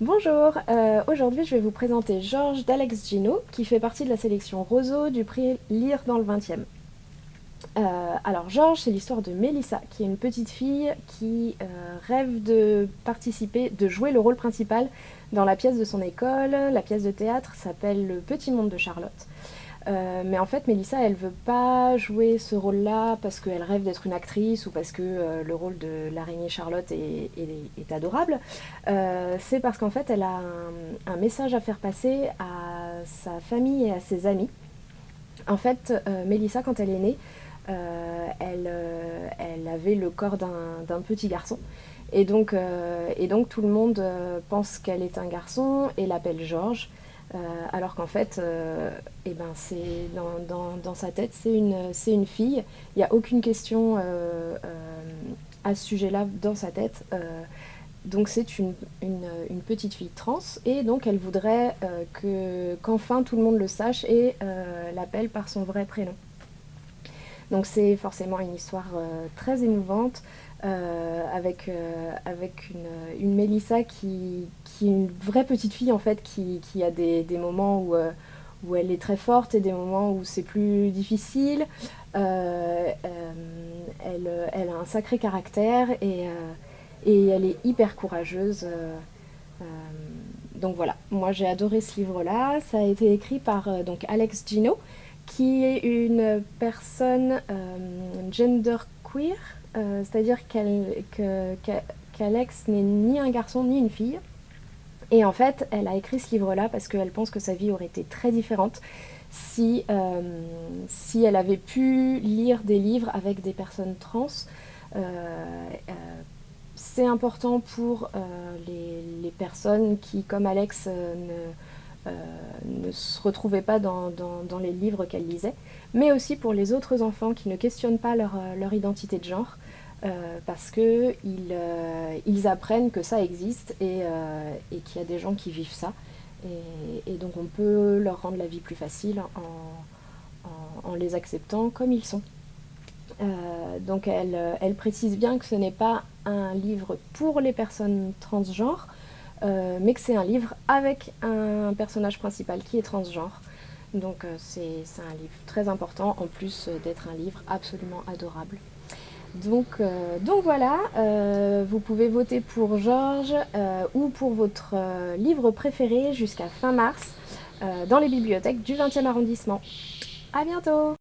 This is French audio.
Bonjour, euh, aujourd'hui je vais vous présenter Georges d'Alex Gino qui fait partie de la sélection Roseau du prix Lire dans le 20e. Euh, alors Georges, c'est l'histoire de Mélissa, qui est une petite fille qui euh, rêve de participer, de jouer le rôle principal dans la pièce de son école. La pièce de théâtre s'appelle Le Petit Monde de Charlotte. Euh, mais en fait, Mélissa, elle veut pas jouer ce rôle-là parce qu'elle rêve d'être une actrice ou parce que le rôle de l'araignée Charlotte est, adorable. C'est parce qu'en fait, elle a un, message à faire passer à sa famille et à ses amis. En fait, Mélissa, quand elle est née, elle, elle, avait le corps d'un petit garçon. Et donc, et donc, tout le monde pense qu'elle est un garçon et l'appelle Georges. Euh, alors qu'en fait, euh, eh ben dans, sa tête, c'est une, une fille. Il n'y a aucune question euh, à ce sujet-là dans sa tête. donc c'est une, petite fille trans et donc elle voudrait qu'enfin tout le monde le sache et l'appelle par son vrai prénom. Donc c'est forcément une histoire très émouvante. Euh, avec, euh, avec une, Mélissa qui, qui, est une vraie petite fille en fait, qui, qui a des, des moments où, euh, où, elle est très forte et des moments où c'est plus difficile. Elle, elle, a un sacré caractère et, et elle est hyper courageuse. donc voilà, moi j'ai adoré ce livre-là. Ça a été écrit par donc Alex Gino, qui est une personne genderqueer, euh, c'est-à-dire qu'Alex n'est ni un garçon ni une fille. Et en fait, elle a écrit ce livre-là parce qu'elle pense que sa vie aurait été très différente si, euh, si elle avait pu lire des livres avec des personnes trans. Euh, c'est important pour les, les, personnes qui, comme Alex, ne, ne se retrouvaient pas dans, les livres qu'elle lisait, mais aussi pour les autres enfants qui ne questionnent pas leur, leur identité de genre, euh, parce euh, ils apprennent que ça existe et, euh, qu'il y a des gens qui vivent ça. Et, donc on peut leur rendre la vie plus facile en, les acceptant comme ils sont. donc elle, précise bien que ce n'est pas un livre pour les personnes transgenres, mais que c'est un livre avec un personnage principal qui est transgenre. Donc c'est un livre très important, en plus d'être un livre absolument adorable. Donc, euh, donc voilà, euh, vous pouvez voter pour Georges euh, ou pour votre livre préféré jusqu'à fin mars dans les bibliothèques du 20e arrondissement. A bientôt